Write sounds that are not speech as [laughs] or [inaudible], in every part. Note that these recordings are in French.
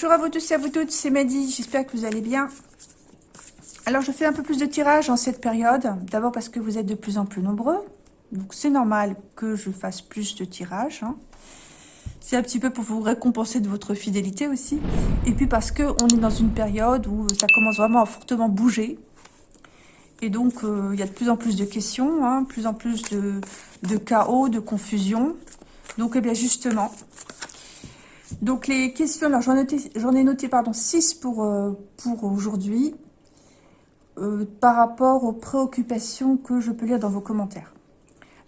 Bonjour à vous tous et à vous toutes, c'est Mehdi, j'espère que vous allez bien. Alors je fais un peu plus de tirage en cette période, d'abord parce que vous êtes de plus en plus nombreux, donc c'est normal que je fasse plus de tirages. Hein. C'est un petit peu pour vous récompenser de votre fidélité aussi. Et puis parce que on est dans une période où ça commence vraiment à fortement bouger. Et donc euh, il y a de plus en plus de questions, hein, plus en plus de, de chaos, de confusion. Donc eh bien justement, donc les questions, alors j'en ai noté, pardon, 6 pour, euh, pour aujourd'hui, euh, par rapport aux préoccupations que je peux lire dans vos commentaires.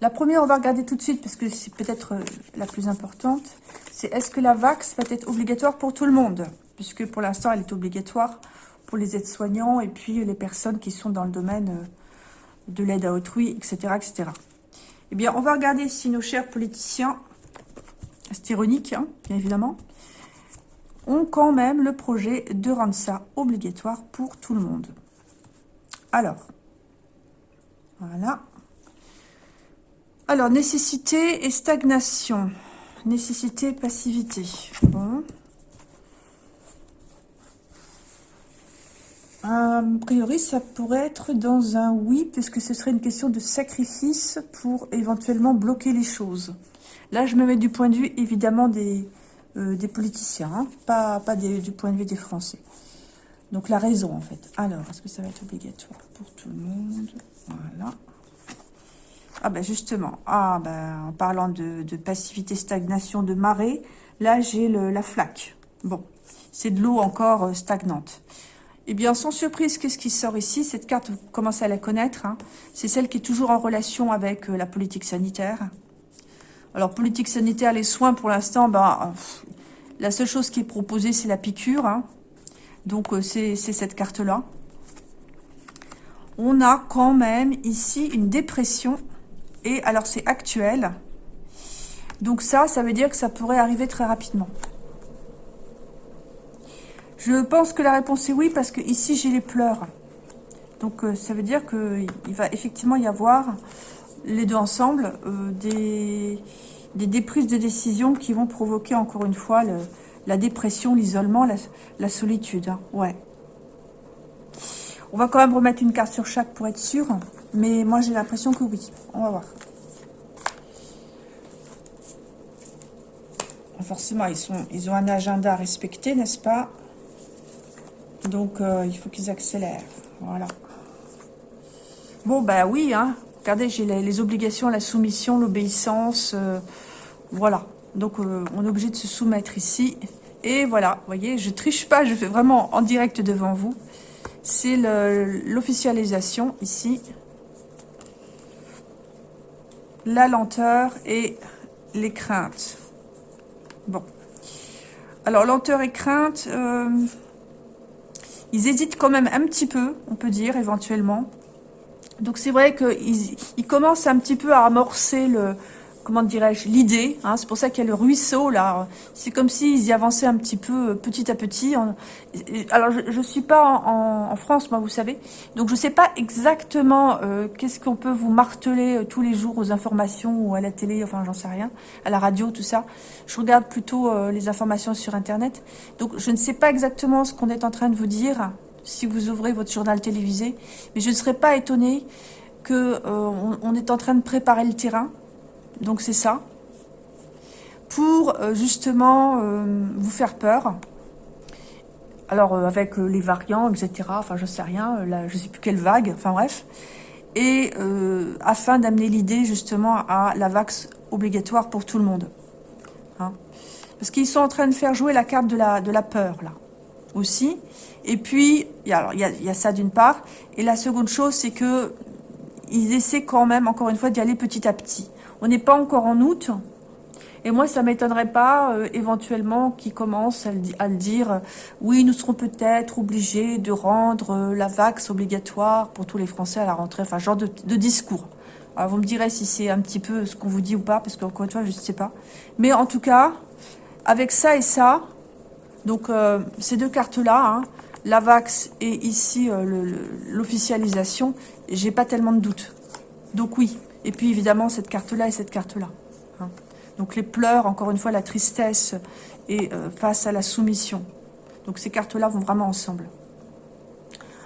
La première, on va regarder tout de suite, parce que c'est peut-être euh, la plus importante, c'est est-ce que la VAX va être obligatoire pour tout le monde? Puisque pour l'instant, elle est obligatoire pour les aides-soignants et puis les personnes qui sont dans le domaine de l'aide à autrui, etc., etc. Eh bien, on va regarder si nos chers politiciens c'est ironique, hein, bien évidemment, ont quand même le projet de rendre ça obligatoire pour tout le monde. Alors, voilà. Alors, nécessité et stagnation. Nécessité, passivité. Bon. A priori, ça pourrait être dans un oui, puisque ce serait une question de sacrifice pour éventuellement bloquer les choses. Là, je me mets du point de vue, évidemment, des, euh, politiciens, hein, pas, pas du point de vue des Français. Donc, la raison, en fait. Alors, est-ce que ça va être obligatoire pour tout le monde? Voilà. Ah ben justement, ah ben, en parlant de, passivité, stagnation, de marée, là j'ai la flaque. Bon, c'est de l'eau encore euh, stagnante. Eh bien, sans surprise, qu'est-ce qui sort ici? Cette carte, vous commencez à la connaître. Hein. C'est celle qui est toujours en relation avec euh, la politique sanitaire. Alors, politique sanitaire, les soins, pour l'instant, ben, la seule chose qui est proposée, c'est la piqûre. Hein. Donc, euh, c'est cette carte-là. On a quand même ici une dépression. Et alors, c'est actuel. Donc ça, ça veut dire que ça pourrait arriver très rapidement. Je pense que la réponse est oui, parce que ici, j'ai les pleurs. Donc, euh, ça veut dire qu'il va effectivement y avoir les deux ensemble, euh, des, des déprises de décision qui vont provoquer encore une fois la dépression, l'isolement, la, solitude. Hein. Ouais. On va quand même remettre une carte sur chaque pour être sûr. Mais moi, j'ai l'impression que oui. On va voir. Forcément, ils, sont, ils ont un agenda à respecter, n'est-ce pas? Donc, euh, il faut qu'ils accélèrent. Voilà. Bon, ben oui, hein. Regardez, j'ai les, obligations, la soumission, l'obéissance. Euh, voilà. Donc, euh, on est obligé de se soumettre ici. Et voilà, vous voyez, je triche pas, je fais vraiment en direct devant vous. C'est l'officialisation ici. La lenteur et les craintes. Bon. Alors, lenteur et crainte, euh, ils hésitent quand même un petit peu, on peut dire, éventuellement. Donc c'est vrai qu'ils il commencent un petit peu à amorcer le, comment dirais-je, l'idée. Hein, c'est pour ça qu'il y a le ruisseau là. C'est comme s'ils y avançaient un petit peu, euh, petit à petit. Alors je, ne suis pas en, France, moi, vous savez. Donc je sais pas exactement euh, qu'est-ce qu'on peut vous marteler euh, tous les jours aux informations ou à la télé, enfin j'en sais rien, à la radio, tout ça. Je regarde plutôt les informations sur Internet. Donc je ne sais pas exactement ce qu'on est en train de vous dire si vous ouvrez votre journal télévisé. Mais je ne serais pas étonnée qu'on euh, est en train de préparer le terrain. Donc c'est ça. Pour euh, justement euh, vous faire peur. Alors avec les variants, etc. Enfin je sais rien, là, je sais plus quelle vague, enfin bref. Et afin d'amener l'idée justement à la vax obligatoire pour tout le monde. Hein. Parce qu'ils sont en train de faire jouer la carte de la peur là aussi. Et puis, il y a, ça d'une part. Et la seconde chose, c'est que ils essaient quand même, encore une fois, d'y aller petit à petit. On n'est pas encore en août. Et moi, ça m'étonnerait pas, euh, éventuellement, qu'ils commencent à le, dire. oui, nous serons peut-être obligés de rendre euh, la vax obligatoire pour tous les Français à la rentrée. Enfin, genre de, discours. Vous me direz si c'est un petit peu ce qu'on vous dit ou pas, parce qu'encore une fois, je ne sais pas. Mais en tout cas, avec ça et ça, donc, euh, ces deux cartes-là, hein, l'AVAX et ici euh, l'officialisation, j'ai pas tellement de doute. Donc oui. Et puis évidemment, cette carte-là et cette carte-là. Hein. Donc les pleurs, encore une fois, la tristesse et euh, face à la soumission. Donc ces cartes-là vont vraiment ensemble.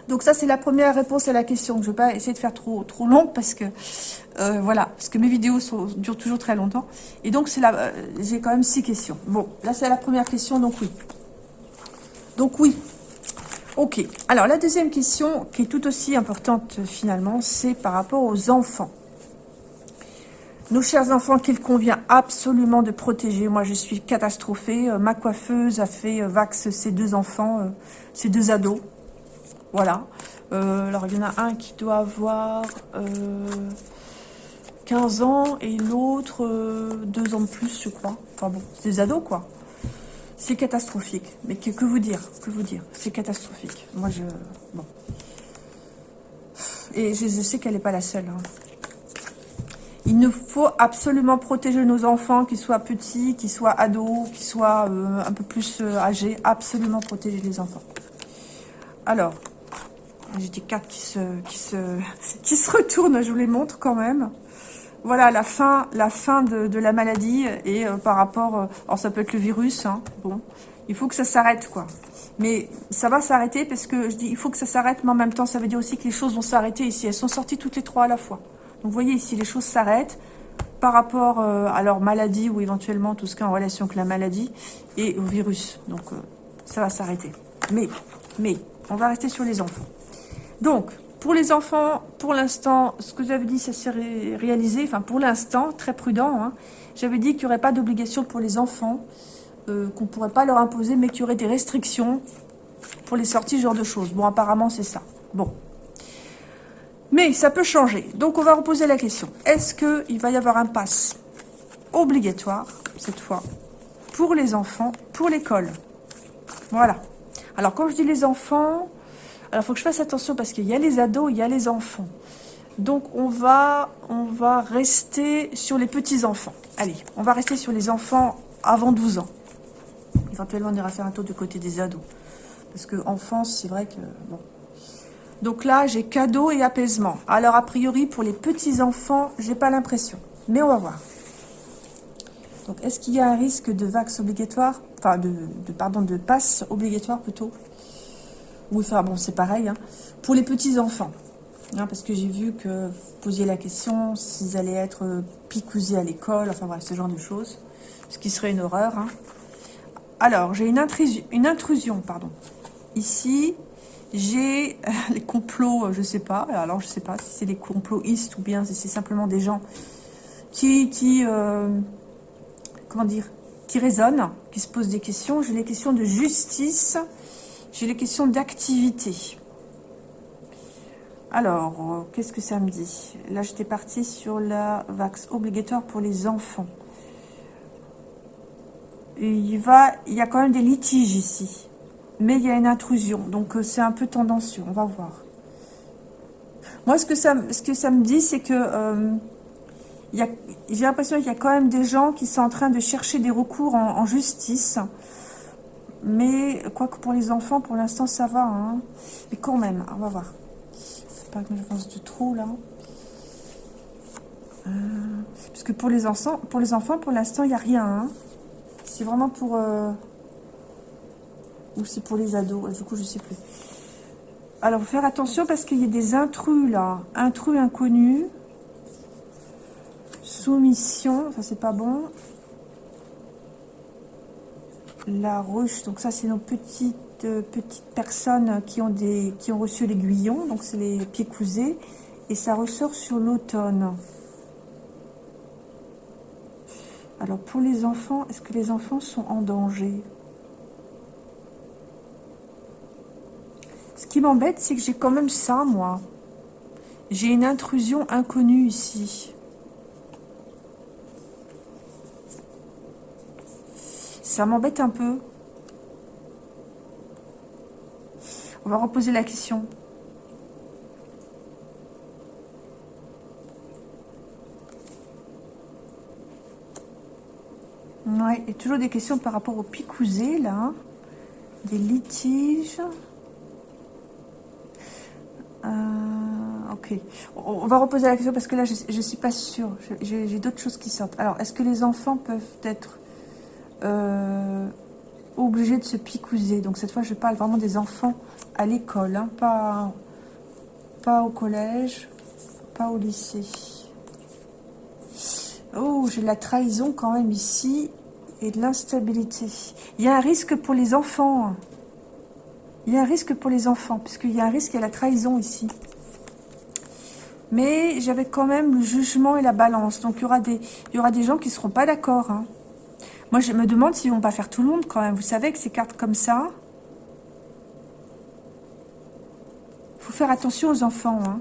Donc ça, c'est la première réponse à la question. Je ne vais pas essayer de faire trop trop long parce que euh, voilà, parce que mes vidéos durent toujours très longtemps. Et donc euh, j'ai quand même six questions. Bon, là c'est la première question, donc oui. Donc oui. Ok. Alors la deuxième question, qui est tout aussi importante finalement, c'est par rapport aux enfants. Nos chers enfants qu'il convient absolument de protéger. Moi, je suis catastrophée. Euh, ma coiffeuse a fait vax ses deux enfants, ses deux ados. Voilà. Euh, alors, il y en a un qui doit avoir 15 euh, ans et l'autre 2 euh, ans de plus, je crois. Enfin bon, c'est des ados, quoi. C'est catastrophique. Mais que, vous dire Que vous dire C'est catastrophique. Moi, je... Bon. Et je, sais qu'elle n'est pas la seule. Hein. Il nous faut absolument protéger nos enfants, qu'ils soient petits, qu'ils soient ados, qu'ils soient un peu plus âgés. Absolument protéger les enfants. Alors, j'ai des cartes qui se, qui, se, [laughs] qui se retournent, je vous les montre quand même. Voilà, la fin, de, la maladie et euh, par rapport... Euh, alors, ça peut être le virus, hein, bon. Il faut que ça s'arrête, quoi. Mais ça va s'arrêter parce que je dis il faut que ça s'arrête, mais en même temps, ça veut dire aussi que les choses vont s'arrêter ici. Elles sont sorties toutes les trois à la fois. Donc, vous voyez ici, les choses s'arrêtent par rapport euh, à leur maladie ou éventuellement tout ce qui est en relation avec la maladie et au virus. Donc, ça va s'arrêter. Mais, mais, on va rester sur les enfants. Donc, pour les enfants, pour l'instant, ce que j'avais dit, ça s'est réalisé. Enfin, pour l'instant, très prudent. Hein. J'avais dit qu'il n'y aurait pas d'obligation pour les enfants, euh, qu'on ne pourrait pas leur imposer, mais qu'il y aurait des restrictions pour les sorties, ce genre de choses. Bon, apparemment, c'est ça. Bon. Mais ça peut changer. Donc, on va reposer la question. Est-ce qu'il va y avoir un pass obligatoire, cette fois, pour les enfants, pour l'école? Voilà. Alors, quand je dis les enfants, alors, il faut que je fasse attention parce qu'il y a les ados, il y a les enfants. Donc, on va, on va rester sur les petits-enfants. Allez, on va rester sur les enfants avant 12 ans. Éventuellement, on ira faire un tour du côté des ados. Parce que enfance, c'est vrai que... Bon. Donc là, j'ai cadeau et apaisement. Alors, a priori, pour les petits-enfants, j'ai pas l'impression. Mais on va voir. Donc, est-ce qu'il y a un risque de vax obligatoire? Enfin, de, pardon, de passe obligatoire plutôt? Enfin bon, c'est pareil. Hein. Pour les petits-enfants, hein, parce que j'ai vu que vous posiez la question s'ils allaient être euh, picousés à l'école, enfin voilà, ce genre de choses. Ce qui serait une horreur. Hein. Alors, j'ai une, intrusion, pardon. Ici, j'ai euh, les complots, euh, je sais pas. Alors, je sais pas si c'est les complotistes ou bien si c'est simplement des gens qui, qui comment dire, qui raisonnent, qui se posent des questions. J'ai les questions de justice, j'ai les questions d'activité. Alors, euh, qu'est-ce que ça me dit? Là, j'étais partie sur la vax obligatoire pour les enfants. il, y a quand même des litiges ici. Mais il y a une intrusion. Donc, euh, c'est un peu tendancieux. On va voir. Moi, ce que ça, me dit, c'est que euh, j'ai l'impression qu'il y a quand même des gens qui sont en train de chercher des recours en justice mais, quoique pour les enfants, pour l'instant, ça va. Hein. Mais quand même, on va voir. Faut pas que je pense de trop, là. Euh, parce que pour les enfants, pour les enfants, pour l'instant, il n'y a rien. Hein. C'est vraiment pour... Euh, ou c'est pour les ados. Du coup, je sais plus. Alors, faire attention parce qu'il y a des intrus, là. Intrus inconnus. Soumission. Ça, c'est pas bon la ruche, donc ça c'est nos petites euh, petites personnes qui ont des qui ont reçu l'aiguillon, donc c'est les pieds cousés, et ça ressort sur l'automne. Alors pour les enfants, est-ce que les enfants sont en danger? Ce qui m'embête, c'est que j'ai quand même ça, moi. J'ai une intrusion inconnue ici. Ça m'embête un peu. On va reposer la question. Ouais, et toujours des questions par rapport au picousé, là. Des litiges. Euh, ok. On va reposer la question parce que là, je ne suis pas sûre. J'ai d'autres choses qui sortent. Alors, est-ce que les enfants peuvent être euh, obligés de se picouser. Donc cette fois, je parle vraiment des enfants à l'école, hein, pas, pas au collège, pas au lycée. Oh, j'ai de la trahison quand même ici et de l'instabilité. Il y a un risque pour les enfants. Il y a un risque pour les enfants, puisqu'il y a un risque à la trahison ici. Mais j'avais quand même le jugement et la balance. Donc il y aura des, il y aura des gens qui ne seront pas d'accord. Hein. Moi, je me demande s'ils vont pas faire tout le monde quand même. Vous savez que ces cartes comme ça, faut faire attention aux enfants. Hein.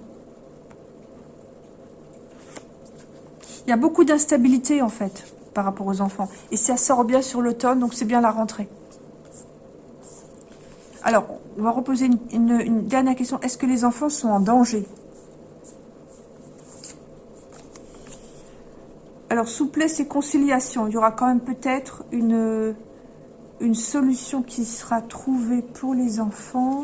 Il y a beaucoup d'instabilité en fait par rapport aux enfants. Et ça sort bien sur l'automne, donc c'est bien la rentrée. Alors, on va reposer une, dernière question. Est-ce que les enfants sont en danger? Alors, souplesse et conciliation. Il y aura quand même peut-être une, solution qui sera trouvée pour les enfants.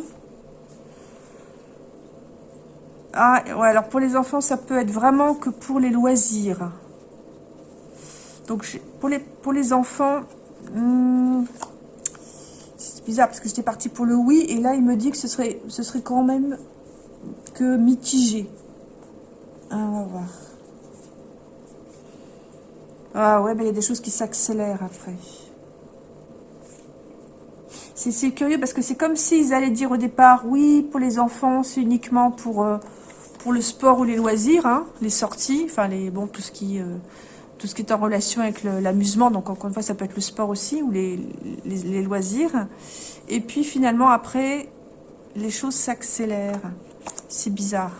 Ah, ouais, alors pour les enfants, ça peut être vraiment que pour les loisirs. Donc, pour les, pour les enfants, hmm, c'est bizarre parce que j'étais partie pour le oui. Et là, il me dit que ce serait, ce serait quand même que mitigé. Ah, on va voir. Ah ouais, mais il y a des choses qui s'accélèrent après. C'est curieux parce que c'est comme s'ils allaient dire au départ, oui, pour les enfants, c'est uniquement pour, euh, pour le sport ou les loisirs, hein, les sorties, enfin, les, bon, tout ce qui... Euh, tout ce qui est en relation avec l'amusement, donc encore une fois, ça peut être le sport aussi, ou les, loisirs. Et puis finalement, après, les choses s'accélèrent. C'est bizarre.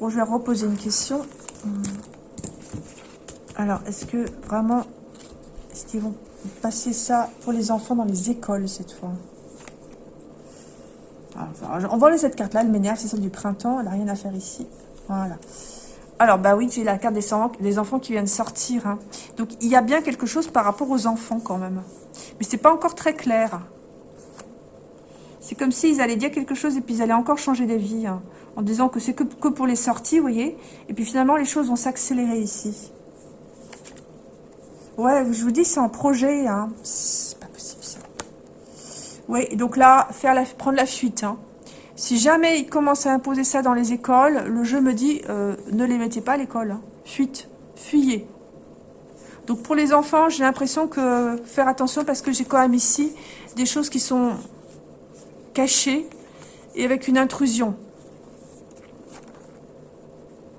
je vais reposer une question. Alors, est-ce que vraiment, est-ce qu'ils vont passer ça pour les enfants dans les écoles cette fois? On va enlever cette carte-là, elle m'énerve, c'est celle du printemps, elle n'a rien à faire ici. Voilà. Alors, bah oui, j'ai la carte des, enfants qui viennent sortir. Hein. Donc, il y a bien quelque chose par rapport aux enfants quand même. Mais c'est pas encore très clair. C'est comme s'ils allaient dire quelque chose et puis ils allaient encore changer d'avis. Hein, en disant que c'est que, pour les sorties, vous voyez. Et puis finalement, les choses vont s'accélérer ici. Ouais, je vous dis, c'est un projet. Hein. C'est pas possible ça. Oui, donc là, faire la, prendre la fuite. Hein. Si jamais ils commencent à imposer ça dans les écoles, le jeu me dit euh, ne les mettez pas à l'école. Hein. Fuite, fuyez. Donc pour les enfants, j'ai l'impression que faire attention parce que j'ai quand même ici des choses qui sont cachées et avec une intrusion.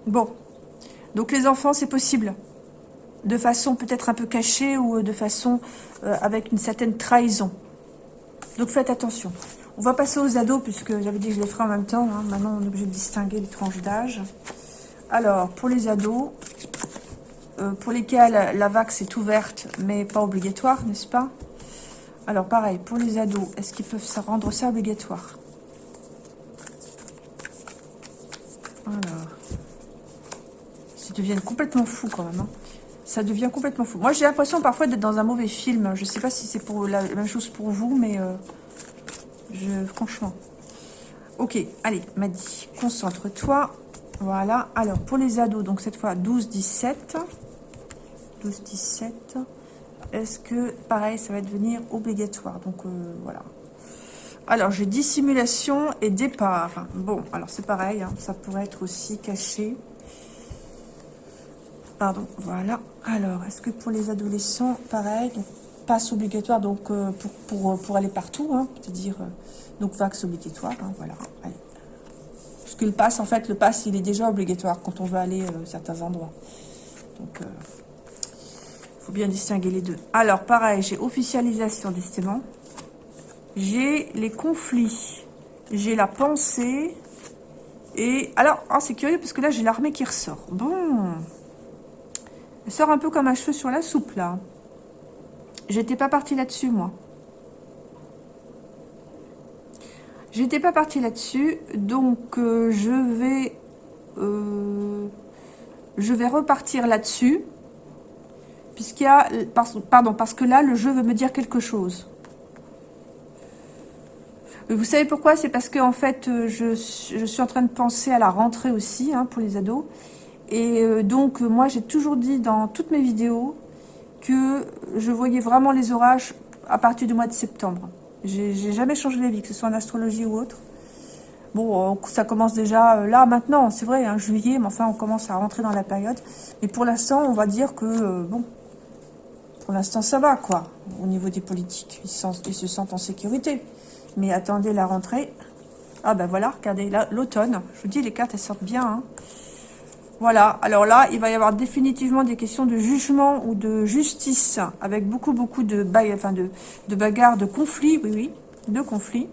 Bon, donc les enfants, c'est possible. De façon peut-être un peu cachée ou de façon euh, avec une certaine trahison. Donc faites attention. On va passer aux ados, puisque j'avais dit que je les ferai en même temps. Hein. Maintenant, on est obligé de distinguer les tranches d'âge. Alors, pour les ados, euh, pour lesquels la vax est ouverte, mais pas obligatoire, n'est-ce pas? Alors, pareil, pour les ados, est-ce qu'ils peuvent rendre ça obligatoire? Alors, ils deviennent complètement fous quand même. Hein. Ça devient complètement fou. Moi, j'ai l'impression parfois d'être dans un mauvais film. Je ne sais pas si c'est pour la, même chose pour vous, mais... Euh, je, franchement. Ok, allez, m'a dit, concentre-toi. Voilà. Alors, pour les ados, donc cette fois 12-17. 12-17. Est-ce que, pareil, ça va devenir obligatoire? Donc, euh, voilà. Alors, j'ai dissimulation et départ. Bon, alors c'est pareil, hein, ça pourrait être aussi caché. Pardon, voilà. Alors, est-ce que pour les adolescents, pareil, passe obligatoire donc euh, euh, pour, aller partout, hein, c'est-à-dire euh, donc vax obligatoire, hein, voilà. Parce que le pass, en fait, le pass, il est déjà obligatoire quand on va aller à certains endroits. Donc, il faut bien distinguer les deux. Alors, pareil, j'ai officialisation, décidément. J'ai les conflits. J'ai la pensée. Et, alors, oh, c'est curieux, parce que là, j'ai l'armée qui ressort. Bon. Elle sort un peu comme un cheveu sur la soupe, là. J'étais pas partie là-dessus, moi. J'étais pas partie là-dessus, donc euh, je vais... Euh, je vais repartir là-dessus, puisqu'il y a... Pardon, parce que là, le jeu veut me dire quelque chose. Vous savez pourquoi? C'est parce que en fait, euh, je, suis en train de penser à la rentrée aussi, hein, pour les ados. Et donc, moi, j'ai toujours dit dans toutes mes vidéos que je voyais vraiment les orages à partir du mois de septembre. J'ai jamais changé d'avis, que ce soit en astrologie ou autre. Bon, euh, ça commence déjà là, maintenant, c'est vrai, hein, juillet, mais enfin, on commence à rentrer dans la période. Mais pour l'instant, on va dire que, bon, pour l'instant, ça va, quoi, au niveau des politiques. Ils, ils se sentent en sécurité. Mais attendez la rentrée. Ah ben voilà, regardez, l'automne. Je vous dis, les cartes, elles sortent bien. Hein. Voilà, alors là, il va y avoir définitivement des questions de jugement ou de justice, avec beaucoup, beaucoup de, enfin de, bagarres, de conflits, oui, oui, de conflits.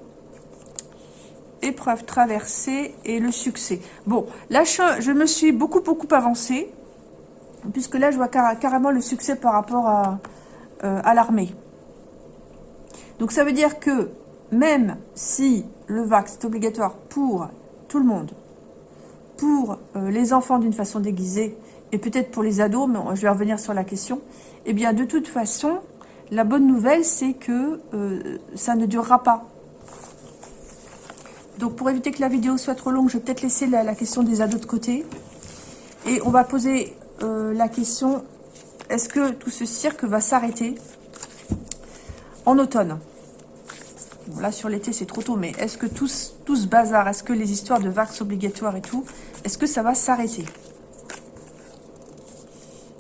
Épreuve traversée et le succès. Bon, là, je, me suis beaucoup, beaucoup avancée, puisque là, je vois carrément le succès par rapport à, euh, à l'armée. Donc, ça veut dire que même si le vax est obligatoire pour tout le monde, pour euh, les enfants d'une façon déguisée, et peut-être pour les ados, mais je vais revenir sur la question, eh bien de toute façon, la bonne nouvelle, c'est que euh, ça ne durera pas. Donc pour éviter que la vidéo soit trop longue, je vais peut-être laisser la, question des ados de côté. Et on va poser euh, la question, est-ce que tout ce cirque va s'arrêter en automne? Là, sur l'été, c'est trop tôt, mais est-ce que tout, ce bazar, est-ce que les histoires de vax obligatoires et tout, est-ce que ça va s'arrêter?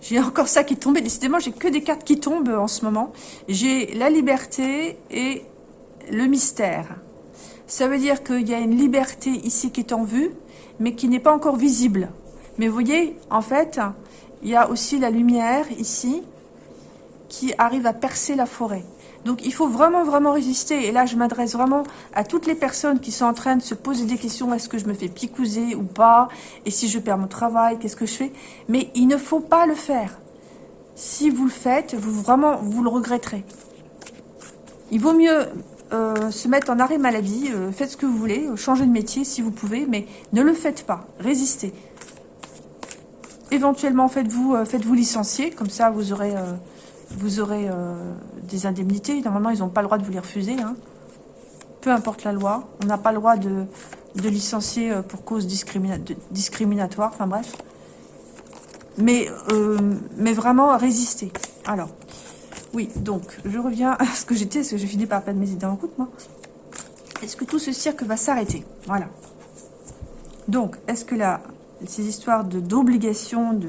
J'ai encore ça qui est tombé. Décidément, j'ai que des cartes qui tombent en ce moment. J'ai la liberté et le mystère. Ça veut dire qu'il y a une liberté ici qui est en vue, mais qui n'est pas encore visible. Mais vous voyez, en fait, il y a aussi la lumière ici qui arrive à percer la forêt. Donc il faut vraiment, vraiment résister. Et là, je m'adresse vraiment à toutes les personnes qui sont en train de se poser des questions. Est-ce que je me fais picouser ou pas? Et si je perds mon travail, qu'est-ce que je fais? Mais il ne faut pas le faire. Si vous le faites, vous vraiment, vous le regretterez. Il vaut mieux euh, se mettre en arrêt maladie. Euh, faites ce que vous voulez. Changez de métier si vous pouvez. Mais ne le faites pas. Résistez. Éventuellement, faites-vous euh, licencier. Comme ça, vous aurez vous aurez euh, des indemnités. Normalement, ils n'ont pas le droit de vous les refuser. Hein. Peu importe la loi. On n'a pas le droit de, licencier euh, pour cause discriminatoire. Enfin bref. Mais, euh, mais vraiment, résister. Alors, oui, donc, je reviens à ce que j'étais, parce que j'ai fini par perdre mes idées en route, moi. Est-ce que tout ce cirque va s'arrêter? Voilà. Donc, est-ce que là, ces histoires d'obligation, de,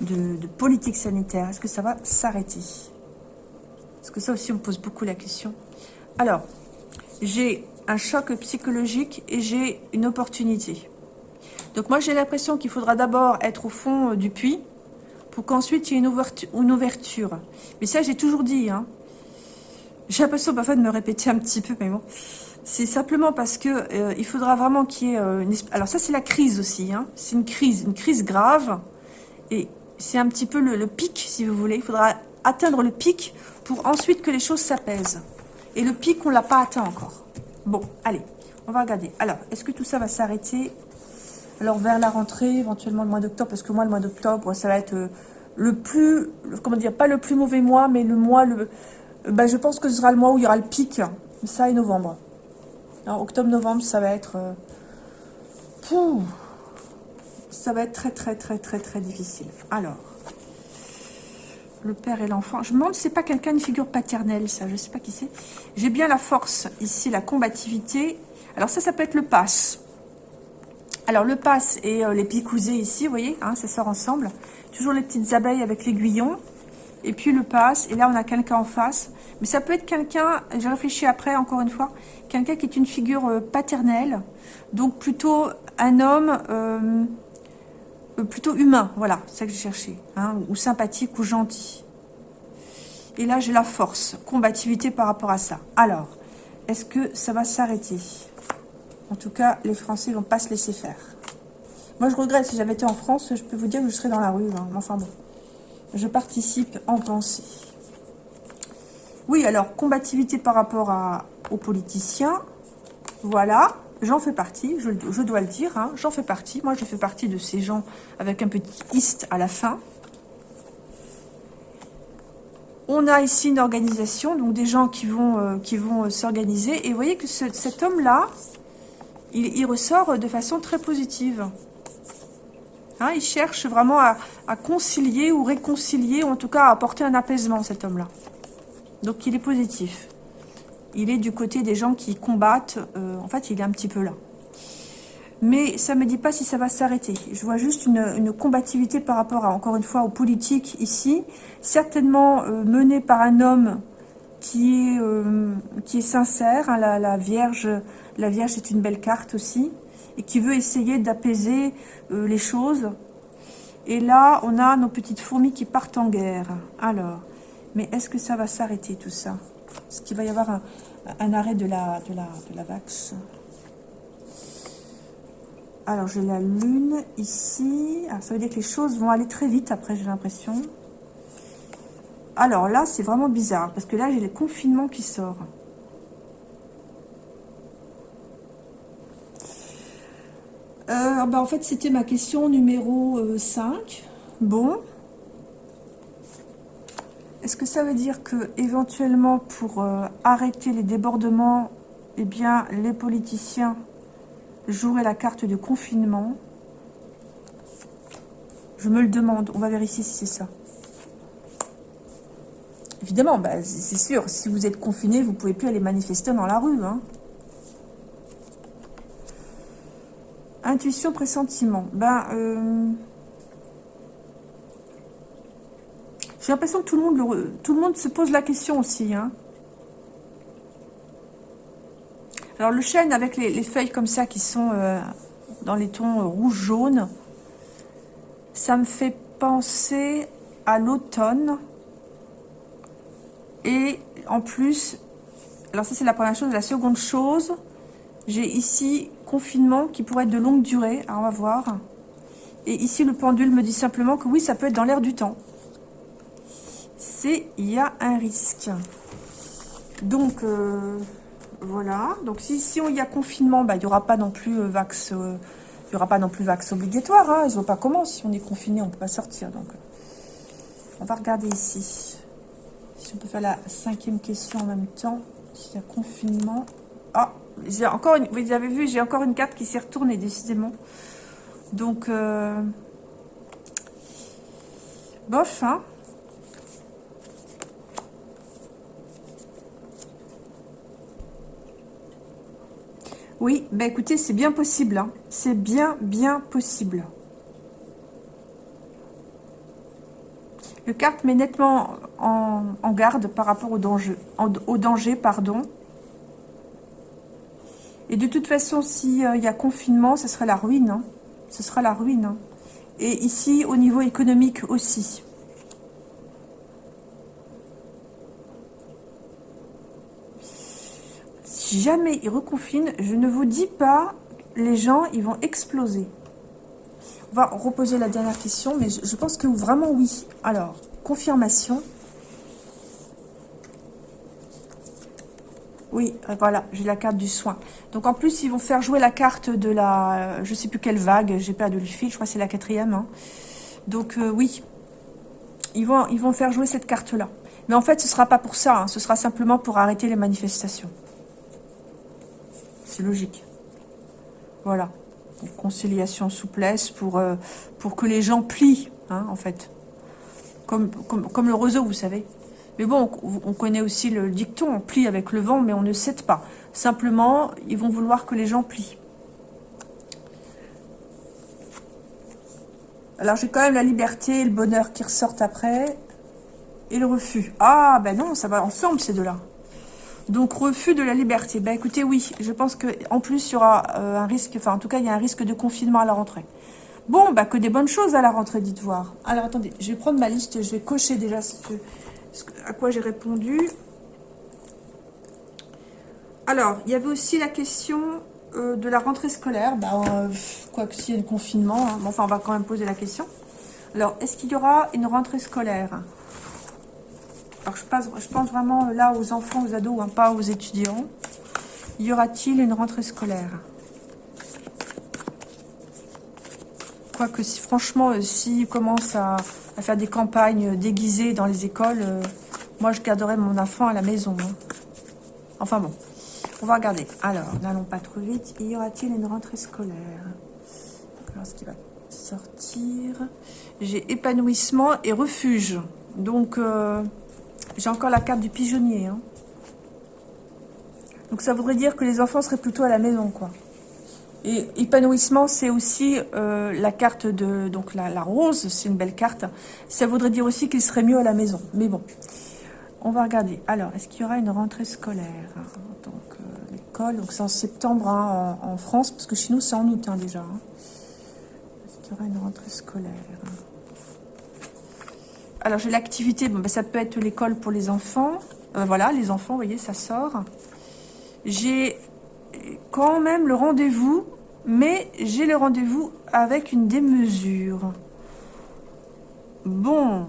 de, politique sanitaire Est-ce que ça va s'arrêter? Parce que ça aussi, on pose beaucoup la question? Alors, j'ai un choc psychologique et j'ai une opportunité. Donc moi, j'ai l'impression qu'il faudra d'abord être au fond euh, du puits pour qu'ensuite il y ait une ouverture, une ouverture. Mais ça, j'ai toujours dit. Hein. J'ai l'impression parfois de me répéter un petit peu, mais bon. C'est simplement parce que euh, il faudra vraiment qu'il y ait euh, une... Alors ça, c'est la crise aussi. Hein. C'est une crise, une crise grave. Et c'est un petit peu le, pic, si vous voulez. Il faudra atteindre le pic pour ensuite que les choses s'apaisent. Et le pic, on ne l'a pas atteint encore. Bon, allez, on va regarder. Alors, est-ce que tout ça va s'arrêter? Alors, vers la rentrée, éventuellement le mois d'octobre, parce que moi, le mois d'octobre, ça va être euh, le plus, comment dire, pas le plus mauvais mois, mais le mois, le, ben, je pense que ce sera le mois où il y aura le pic. Ça et novembre. Alors, octobre-novembre, ça va être... Euh, ça va être très, très, très, très, très difficile. Alors, le père et l'enfant. Je me demande c'est pas quelqu'un, une figure paternelle, ça. Je sais pas qui c'est. J'ai bien la force, ici, la combativité. Alors ça, ça peut être le passe. Alors, le passe et euh, les picousés ici, vous voyez, hein, ça sort ensemble. Toujours les petites abeilles avec l'aiguillon. Et puis le passe. Et là, on a quelqu'un en face. Mais ça peut être quelqu'un, j'ai réfléchi après, encore une fois, quelqu'un qui est une figure euh, paternelle. Donc, plutôt un homme... Euh, plutôt humain, voilà, c'est ça que j'ai cherché, hein, ou sympathique ou gentil. Et là, j'ai la force, combativité par rapport à ça. Alors, est-ce que ça va s'arrêter? En tout cas, les Français vont pas se laisser faire. Moi, je regrette, si j'avais été en France, je peux vous dire que je serais dans la rue. Hein. Enfin bon, je participe en pensée. Oui, alors, combativité par rapport aux politiciens. Voilà. J'en fais partie, je, dois le dire, hein, j'en fais partie. Moi, je fais partie de ces gens avec un petit « ist » à la fin. On a ici une organisation, donc des gens qui vont, euh, vont euh, s'organiser. Et vous voyez que cet homme-là, il, ressort de façon très positive. Hein, il cherche vraiment à, à, concilier ou réconcilier, ou en tout cas à apporter un apaisement, cet homme-là. Donc il est positif. Il est du côté des gens qui combattent. Euh, en fait, il est un petit peu là. Mais ça ne me dit pas si ça va s'arrêter. Je vois juste une, combativité par rapport, à, encore une fois, aux politiques ici. Certainement euh, menée par un homme qui est, euh, sincère. Hein, la, Vierge, la Vierge est une belle carte aussi. Et qui veut essayer d'apaiser les choses. Et là, on a nos petites fourmis qui partent en guerre. Alors, mais est-ce que ça va s'arrêter tout ça? Est-ce qu'il va y avoir un, arrêt de la, de, la, de la vax Alors, j'ai la lune ici. Alors, ça veut dire que les choses vont aller très vite après, j'ai l'impression. Alors là, c'est vraiment bizarre, parce que là, j'ai le confinement qui sort. Euh, ben, en fait, c'était ma question numéro 5. Euh, bon. Est-ce que ça veut dire que éventuellement pour euh, arrêter les débordements, eh bien les politiciens joueraient la carte de confinement? Je me le demande, on va vérifier si c'est ça. Évidemment, bah, c'est sûr, si vous êtes confiné, vous ne pouvez plus aller manifester dans la rue. Hein. Intuition, pressentiment. Ben, J'ai l'impression que tout le, monde tout le monde se pose la question aussi. Hein. Alors le chêne avec les, feuilles comme ça qui sont euh, dans les tons euh, rouge-jaune, ça me fait penser à l'automne. Et en plus, alors ça c'est la première chose. La seconde chose, j'ai ici confinement qui pourrait être de longue durée. Alors on va voir. Et ici le pendule me dit simplement que oui, ça peut être dans l'air du temps c'est il y a un risque. Donc, euh, voilà. Donc, si, si il y a confinement, bah, il n'y aura pas non plus euh, vax... Euh, il y aura pas non plus vax obligatoire. Hein. Ils ne voient pas comment. Si on est confiné, on ne peut pas sortir. Donc, on va regarder ici. Si on peut faire la cinquième question en même temps. S'il y a confinement. Ah, j'ai encore une, vous avez vu, j'ai encore une carte qui s'est retournée, décidément. Donc, bof, hein. Oui, bah écoutez, c'est bien possible. Hein. C'est bien, bien possible. Le carte met nettement en, garde par rapport au danger, au danger. pardon. Et de toute façon, s'il euh, y a confinement, ce sera la ruine. Hein. Ce sera la ruine. Hein. Et ici, au niveau économique aussi. Si jamais ils reconfinent, je ne vous dis pas, les gens, ils vont exploser. On va reposer la dernière question, mais je, pense que vraiment oui. Alors, confirmation. Oui, voilà, j'ai la carte du soin. Donc en plus, ils vont faire jouer la carte de la... je sais plus quelle vague, j'ai pas de fil, je crois que c'est la quatrième. Hein. Donc euh, oui, ils vont, ils vont faire jouer cette carte-là. Mais en fait, ce ne sera pas pour ça, hein. ce sera simplement pour arrêter les manifestations logique. Voilà. conciliation, souplesse pour, euh, pour que les gens plient, hein, en fait. Comme, comme, le roseau, vous savez. Mais bon, on, connaît aussi le dicton, on plie avec le vent, mais on ne cède pas. Simplement, ils vont vouloir que les gens plient. Alors, j'ai quand même la liberté et le bonheur qui ressortent après. Et le refus. Ah, ben non, ça va ensemble, ces deux-là. Donc, refus de la liberté. Ben écoutez, oui, je pense qu'en plus, il y aura euh, un risque, enfin, en tout cas, il y a un risque de confinement à la rentrée. Bon, bah, que des bonnes choses à la rentrée, dites voir. Alors, attendez, je vais prendre ma liste, je vais cocher déjà ce, à quoi j'ai répondu. Alors, il y avait aussi la question euh, de la rentrée scolaire. Bah, euh, quoi que s'il y a le confinement, hein. enfin, on va quand même poser la question. Alors, est-ce qu'il y aura une rentrée scolaire? Alors, je, pense vraiment là aux enfants, aux ados, hein, pas aux étudiants. Y aura-t-il une rentrée scolaire? Quoique, si, franchement, euh, s'ils commencent à, faire des campagnes déguisées dans les écoles, euh, moi, je garderai mon enfant à la maison. Hein. Enfin bon, on va regarder. Alors, n'allons pas trop vite. Y aura-t-il une rentrée scolaire? Alors, ce qui va sortir... J'ai épanouissement et refuge. Donc... Euh, J'ai encore la carte du pigeonnier. Hein. Donc ça voudrait dire que les enfants seraient plutôt à la maison, quoi. Et épanouissement, c'est aussi euh, la carte de... Donc la, rose, c'est une belle carte. Ça voudrait dire aussi qu'ils seraient mieux à la maison. Mais bon, on va regarder. Alors, est-ce qu'il y aura une rentrée scolaire? Donc, euh, l'école, donc c'est en septembre hein, en, France, parce que chez nous, c'est en août hein, déjà. Hein. Est-ce qu'il y aura une rentrée scolaire? Alors, j'ai l'activité, bon, ben, ça peut être l'école pour les enfants. Euh, voilà, les enfants, vous voyez, ça sort. J'ai quand même le rendez-vous, mais j'ai le rendez-vous avec une démesure. Bon.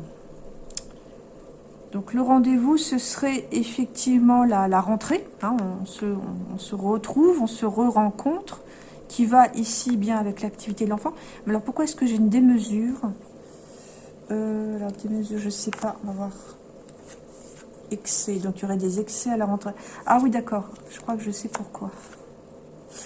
Donc le rendez-vous, ce serait effectivement la, rentrée. Hein. on, se, retrouve, on se re-rencontre, qui va ici bien avec l'activité de l'enfant. Alors pourquoi est-ce que j'ai une démesure? Euh, Alors démesure, je sais pas, on va voir excès. Donc, il y aurait des excès à la rentrée. Ah oui, d'accord. Je crois que je sais pourquoi.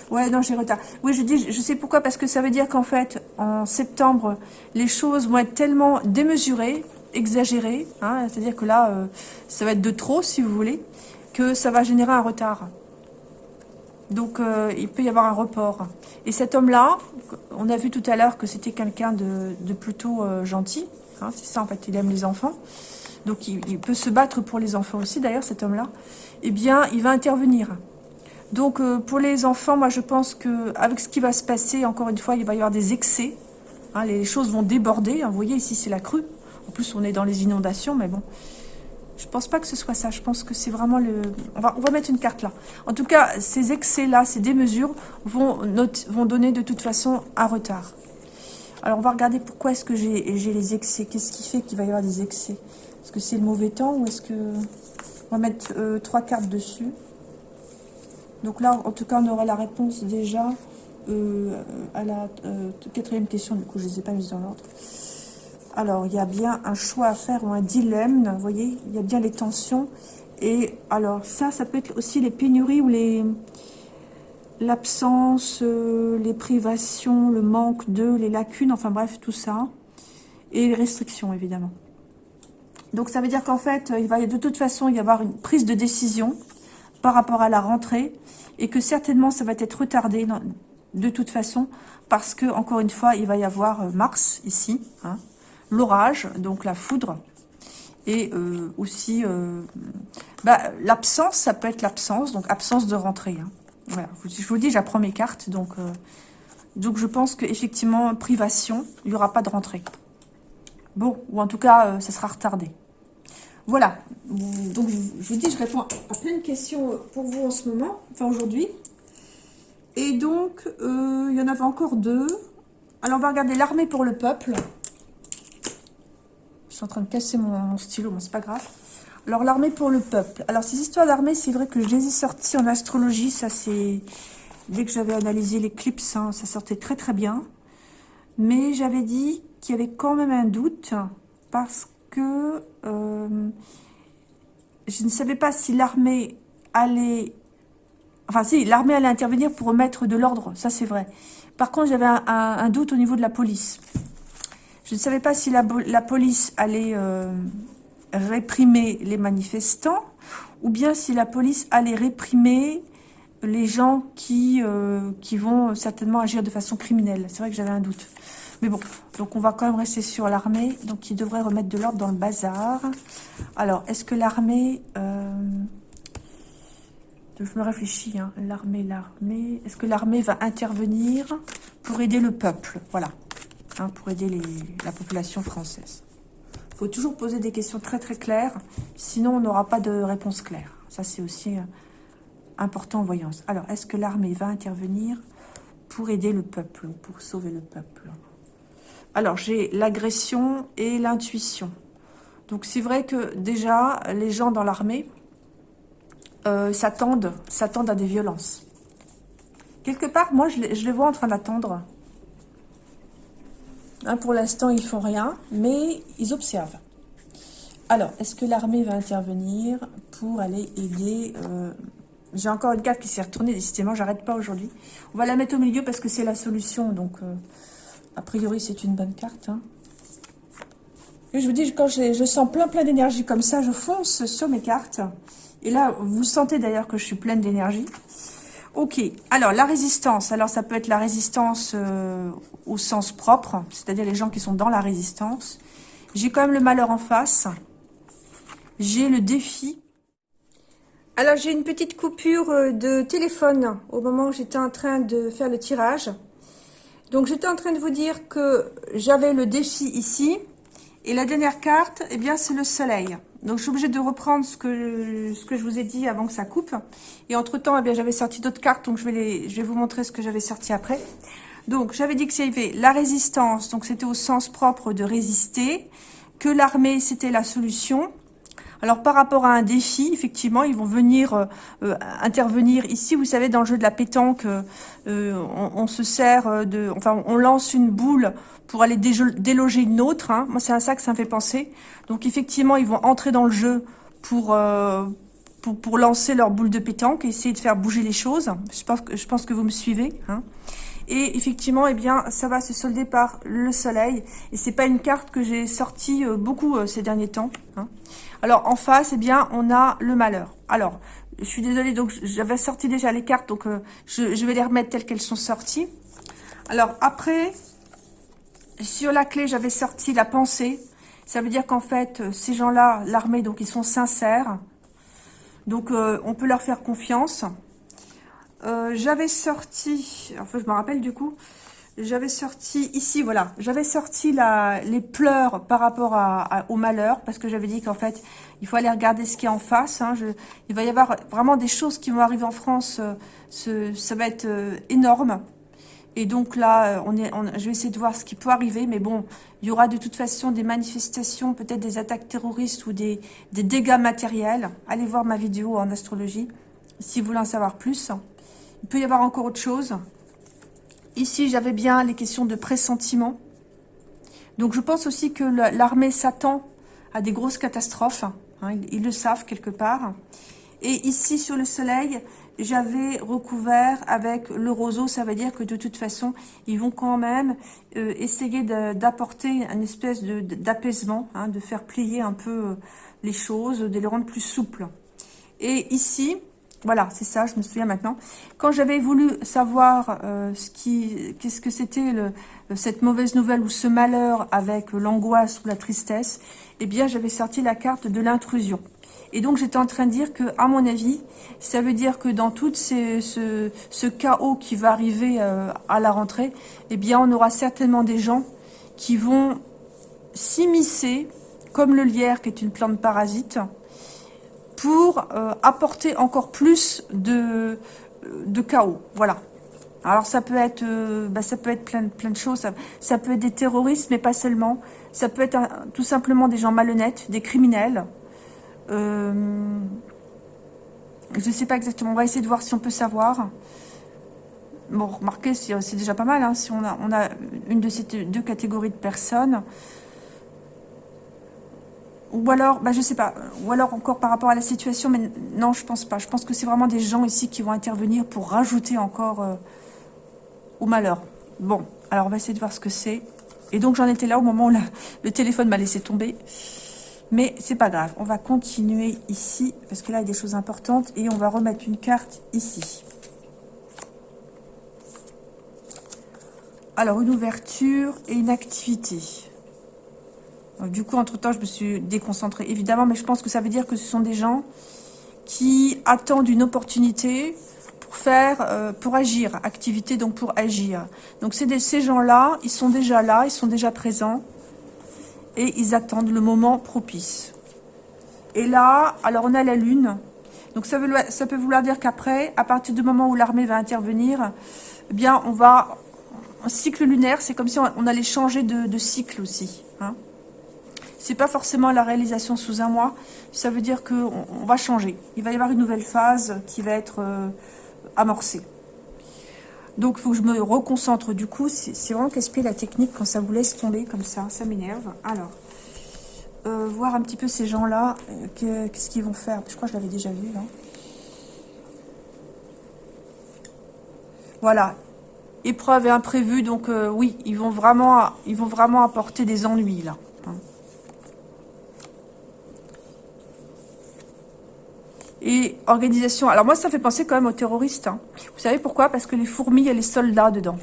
Ouais, non, j'ai retard. Oui, je dis, je sais pourquoi, parce que ça veut dire qu'en fait, en septembre, les choses vont être tellement démesurées, exagérées, hein, c'est-à-dire que là, euh, ça va être de trop, si vous voulez, que ça va générer un retard. Donc, euh, il peut y avoir un report. Et cet homme-là, on a vu tout à l'heure que c'était quelqu'un de, plutôt euh, gentil. Hein, c'est ça, en fait, il aime les enfants donc il, peut se battre pour les enfants aussi d'ailleurs cet homme-là, eh bien il va intervenir. Donc euh, pour les enfants, moi je pense que avec ce qui va se passer, encore une fois, il va y avoir des excès. Hein, les choses vont déborder. Hein, vous voyez ici c'est la crue. En plus on est dans les inondations, mais bon. Je pense pas que ce soit ça. Je pense que c'est vraiment le... On va, mettre une carte là. En tout cas, ces excès-là, ces démesures vont donner de toute façon un retard. Alors, on va regarder pourquoi est-ce que j'ai les excès. Qu'est-ce qui fait qu'il va y avoir des excès? Est-ce que c'est le mauvais temps ou est-ce que... On va mettre euh, trois cartes dessus? Donc là, en tout cas, on aura la réponse déjà euh, à la euh, quatrième question. Du coup, je ne les ai pas mises dans l'ordre. Alors, il y a bien un choix à faire ou un dilemme. Vous voyez, il y a bien les tensions. Et alors, ça, ça peut être aussi les pénuries ou les l'absence, les privations, le manque de, les lacunes, enfin bref, tout ça. Et les restrictions, évidemment. Donc ça veut dire qu'en fait, il va de toute façon y avoir une prise de décision par rapport à la rentrée et que certainement ça va être retardé de toute façon parce que, encore une fois, il va y avoir euh, Mars ici, hein, l'orage, donc la foudre, et euh, aussi euh, bah, l'absence, ça peut être l'absence, donc absence de rentrée. Hein. Voilà, je vous dis, j'apprends mes cartes, donc, donc je pense qu'effectivement, privation, il n'y aura pas de rentrée. Bon, ou en tout cas, ça sera retardé. Voilà, donc je vous dis, je réponds à plein de questions pour vous en ce moment, enfin aujourd'hui. Et donc, euh, il y en avait encore deux. Alors, on va regarder l'armée pour le peuple. Je suis en train de casser mon, stylo, mais c'est pas grave. Alors, l'armée pour le peuple. Alors, ces histoires d'armée, c'est vrai que je les ai sorties en astrologie. Ça, c'est... Dès que j'avais analysé l'éclipse, hein, ça sortait très très bien. Mais j'avais dit qu'il y avait quand même un doute parce que euh, je ne savais pas si l'armée allait... Enfin, si, l'armée allait intervenir pour remettre de l'ordre, ça c'est vrai. Par contre, j'avais un, doute au niveau de la police. Je ne savais pas si la, police allait euh, réprimer les manifestants ou bien si la police allait réprimer les gens qui, euh, qui vont certainement agir de façon criminelle. C'est vrai que j'avais un doute. Mais bon, donc on va quand même rester sur l'armée. Donc il devrait remettre de l'ordre dans le bazar. Alors, est-ce que l'armée... Euh, je me réfléchis, hein. l'armée, l'armée... Est-ce que l'armée va intervenir pour aider le peuple? Voilà, hein, pour aider la population française. Faut toujours poser des questions très très claires, sinon on n'aura pas de réponse claire. Ça c'est aussi euh, important en voyance. Alors, est-ce que l'armée va intervenir pour aider le peuple, pour sauver le peuple? Alors, j'ai l'agression et l'intuition. Donc, c'est vrai que déjà, les gens dans l'armée euh, s'attendent à des violences. Quelque part, moi, je les, vois en train d'attendre. Hein, pour l'instant, ils font rien, mais ils observent. Alors, est-ce que l'armée va intervenir pour aller aider... Euh, j'ai encore une carte qui s'est retournée, décidément, j'arrête pas aujourd'hui. On va la mettre au milieu parce que c'est la solution, donc... Euh, a priori, c'est une bonne carte. Hein. je vous dis, quand je sens plein plein d'énergie comme ça, je fonce sur mes cartes. Et là, vous sentez d'ailleurs que je suis pleine d'énergie. Ok, alors la résistance, alors ça peut être la résistance euh, au sens propre, c'est-à-dire les gens qui sont dans la résistance. J'ai quand même le malheur en face. J'ai le défi. Alors j'ai une petite coupure euh, de téléphone au moment où j'étais en train de faire le tirage. Donc j'étais en train de vous dire que j'avais le défi ici. Et la dernière carte, eh bien c'est le soleil. Donc, je suis obligée de reprendre ce que, ce que je vous ai dit avant que ça coupe. Et entre-temps, eh bien, j'avais sorti d'autres cartes, donc je vais, les, je vais vous montrer ce que j'avais sorti après. Donc, j'avais dit que c'était la résistance, donc c'était au sens propre de résister, que l'armée, c'était la solution. Alors, par rapport à un défi, effectivement, ils vont venir euh, euh, intervenir ici. Vous savez, dans le jeu de la pétanque, euh, on, se sert de... Enfin, on lance une boule pour aller déloger une autre. Hein. Moi, c'est à ça que ça me fait penser. Donc, effectivement, ils vont entrer dans le jeu pour, pour, pour, lancer leur boule de pétanque essayer de faire bouger les choses. Je pense que, je pense que vous me suivez. Hein. Et effectivement, eh bien, ça va se solder par le soleil. Et c'est pas une carte que j'ai sortie euh, beaucoup euh, ces derniers temps. Hein. Alors, en face, eh bien, on a le malheur. Alors, je suis désolée, donc j'avais sorti déjà les cartes, donc je, je vais les remettre telles qu'elles sont sorties. Alors, après, sur la clé, j'avais sorti la pensée. Ça veut dire qu'en fait, euh, ces gens-là, l'armée, donc ils sont sincères. Donc, euh, on peut leur faire confiance. Euh, j'avais sorti, enfin, je me rappelle du coup, j'avais sorti ici, voilà, j'avais sorti la, les pleurs par rapport au malheur, parce que j'avais dit qu'en fait, il faut aller regarder ce qui est en face. Hein. il va y avoir vraiment des choses qui vont arriver en France, ce, ça va être énorme. Et donc là, euh, je vais essayer de voir ce qui peut arriver. Mais bon, il y aura de toute façon des manifestations, peut-être des attaques terroristes ou des, dégâts matériels. Allez voir ma vidéo en astrologie si vous voulez en savoir plus. Il peut y avoir encore autre chose. Ici, j'avais bien les questions de pressentiment. Donc je pense aussi que l'armée s'attend à des grosses catastrophes. Hein, ils, le savent quelque part. Et ici, sur le soleil, j'avais recouvert avec le roseau. Ça veut dire que de toute façon, ils vont quand même euh, essayer d'apporter une espèce d'apaisement, hein, de faire plier un peu euh, les choses, de les rendre plus souples. Et ici, voilà, c'est ça, je me souviens maintenant. Quand j'avais voulu savoir euh, ce qui, qu'est-ce que c'était cette mauvaise nouvelle ou ce malheur avec l'angoisse ou la tristesse, eh bien, j'avais sorti la carte de l'intrusion. Et donc, j'étais en train de dire que, à mon avis, ça veut dire que dans tout ce, chaos qui va arriver euh, à la rentrée, eh bien, on aura certainement des gens qui vont s'immiscer, comme le lierre, qui est une plante parasite, pour euh, apporter encore plus de, de chaos. Voilà. Alors ça peut être, euh, bah, ça peut être plein, de choses. Ça, peut être des terroristes, mais pas seulement. Ça peut être tout simplement des gens malhonnêtes, des criminels, euh, je ne sais pas exactement. On va essayer de voir si on peut savoir. Bon, remarquez, c'est déjà pas mal. Hein, si on a, une de ces deux catégories de personnes. Ou alors, bah, je sais pas. Ou alors encore par rapport à la situation. Mais non, je pense pas. Je pense que c'est vraiment des gens ici qui vont intervenir pour rajouter encore euh, au malheur. Bon, alors on va essayer de voir ce que c'est. Et donc j'en étais là au moment où le téléphone m'a laissé tomber. Mais c'est pas grave, on va continuer ici, parce que là, il y a des choses importantes, et on va remettre une carte ici. Alors, une ouverture et une activité. du coup, entre-temps, je me suis déconcentrée, évidemment, mais je pense que ça veut dire que ce sont des gens qui attendent une opportunité pour faire, euh, pour agir, activité, donc pour agir. Donc, c'est ces gens-là, ils sont déjà là, ils sont déjà présents, et ils attendent le moment propice. Et là, alors on a la lune. Donc ça, veut, ça peut vouloir dire qu'après, à partir du moment où l'armée va intervenir, eh bien on va... Un cycle lunaire, c'est comme si on, allait changer de, cycle aussi. Hein. C'est pas forcément la réalisation sous un mois. Ça veut dire qu'on on va changer. Il va y avoir une nouvelle phase qui va être euh, amorcée. Donc, il faut que je me reconcentre. Du coup, c'est vraiment casse-pied la technique quand ça vous laisse tomber comme ça. Ça m'énerve. Alors, euh, voir un petit peu ces gens-là. Euh, qu'est-ce qu'ils vont faire? Je crois que je l'avais déjà vu, là. Voilà. Épreuve et imprévu. Donc, euh, oui, ils vont vraiment apporter des ennuis, là. Hein. Et organisation. Alors moi, ça fait penser quand même aux terroristes. Hein. Vous savez pourquoi? Parce que les fourmis, il y a les soldats dedans.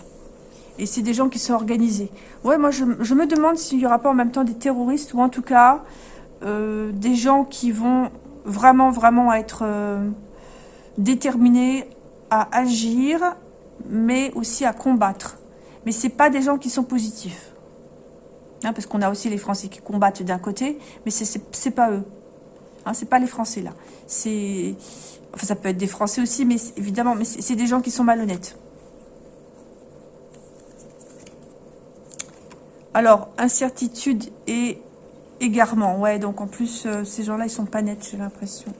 Et c'est des gens qui sont organisés. Ouais, moi, je, me demande s'il n'y aura pas en même temps des terroristes, ou en tout cas, euh, des gens qui vont vraiment, vraiment être euh, déterminés à agir, mais aussi à combattre. Mais c'est pas des gens qui sont positifs. Hein, parce qu'on a aussi les Français qui combattent d'un côté, mais c'est pas eux. Hein, c'est pas les Français, là. C'est... Enfin, ça peut être des Français aussi, mais évidemment, mais c'est des gens qui sont malhonnêtes. Alors, incertitude et égarement. Ouais, donc en plus, euh, ces gens-là, ils sont pas nets, j'ai l'impression.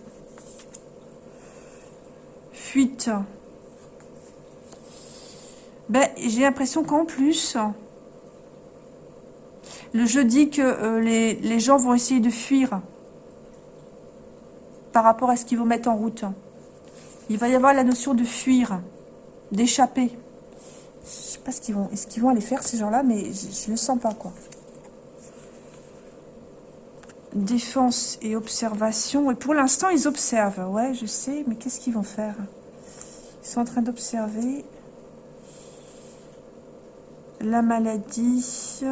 Fuite. Ben, j'ai l'impression qu'en plus, le jeu dit que euh, les, les gens vont essayer de fuir par rapport à ce qu'ils vont mettre en route. Il va y avoir la notion de fuir, d'échapper. Je sais pas ce qu'ils vont, est-ce qu'ils vont aller faire ces gens-là, mais je, ne le sens pas quoi. Défense et observation. Et pour l'instant, ils observent. Ouais, je sais, mais qu'est-ce qu'ils vont faire? Ils sont en train d'observer la maladie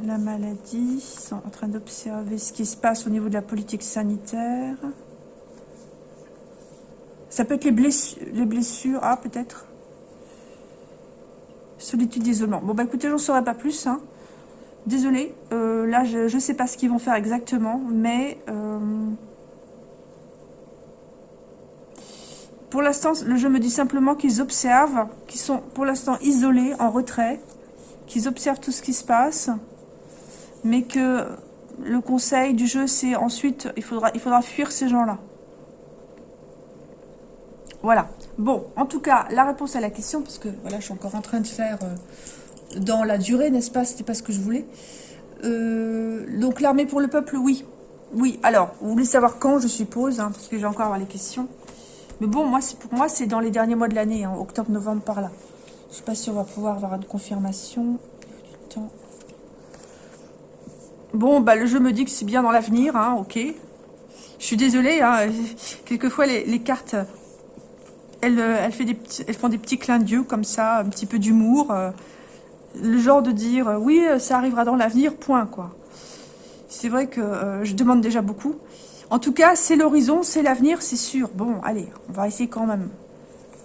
la maladie. Ils sont en train d'observer ce qui se passe au niveau de la politique sanitaire. Ça peut être les blessures. Les blessures. Ah, peut-être. Solitude, isolement. Bon, bah écoutez, j'en saurais pas plus. Hein. Désolée. Euh, là, je ne sais pas ce qu'ils vont faire exactement. Mais... Euh, pour l'instant, le jeu me dit simplement qu'ils observent, qu'ils sont pour l'instant isolés, en retrait, qu'ils observent tout ce qui se passe mais que le conseil du jeu, c'est ensuite, il faudra, il faudra fuir ces gens-là. Voilà. Bon, en tout cas, la réponse à la question, parce que voilà, je suis encore en train de faire euh, dans la durée, n'est-ce pas? C'était pas ce que je voulais. Euh, donc, l'armée pour le peuple, oui. Oui, alors, vous voulez savoir quand, je suppose, hein, parce que j'ai encore les questions. Mais bon, moi, pour moi, c'est dans les derniers mois de l'année, hein, octobre, novembre, par là. Je sais pas si on va pouvoir avoir une confirmation. Du temps. Bon, bah, le jeu me dit que c'est bien dans l'avenir, hein, ok. Je suis désolée, hein, quelquefois les, cartes, elles, des elles font des petits clins d'yeux comme ça, un petit peu d'humour. Euh, le genre de dire, euh, oui, ça arrivera dans l'avenir, point, quoi. C'est vrai que euh, je demande déjà beaucoup. En tout cas, c'est l'horizon, c'est l'avenir, c'est sûr. Bon, allez, on va essayer quand même.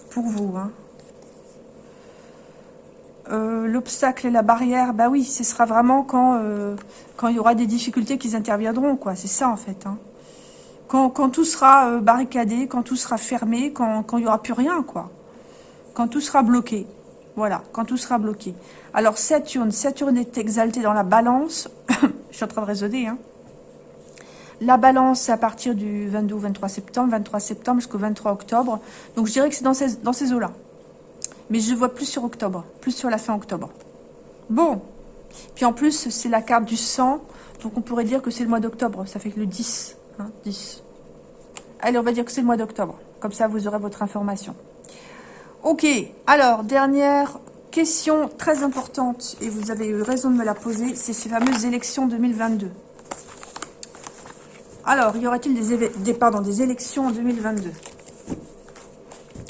Pour vous, hein. Euh, l'obstacle et la barrière, bah oui, ce sera vraiment quand, euh, il y aura des difficultés qui interviendront, quoi. C'est ça, en fait. Hein. Quand, tout sera euh, barricadé, quand tout sera fermé, quand, il n'y aura plus rien, quoi. Quand tout sera bloqué. Voilà, quand tout sera bloqué. Alors, Saturne, Saturne est exalté dans la balance. [coughs] Je suis en train de raisonner, hein. La balance, à partir du 22 ou 23 septembre, 23 septembre jusqu'au 23 octobre. Donc, je dirais que c'est dans ces, dans ces eaux-là. Mais je vois plus sur octobre, plus sur la fin octobre. Bon. Puis en plus, c'est la carte du sang. Donc on pourrait dire que c'est le mois d'octobre. Ça fait que le 10. 10. Hein, Allez, on va dire que c'est le mois d'octobre. Comme ça, vous aurez votre information. Ok. Alors, dernière question très importante. Et vous avez eu raison de me la poser. C'est ces fameuses élections 2022. Alors, y aura-t-il des, des, des élections en 2022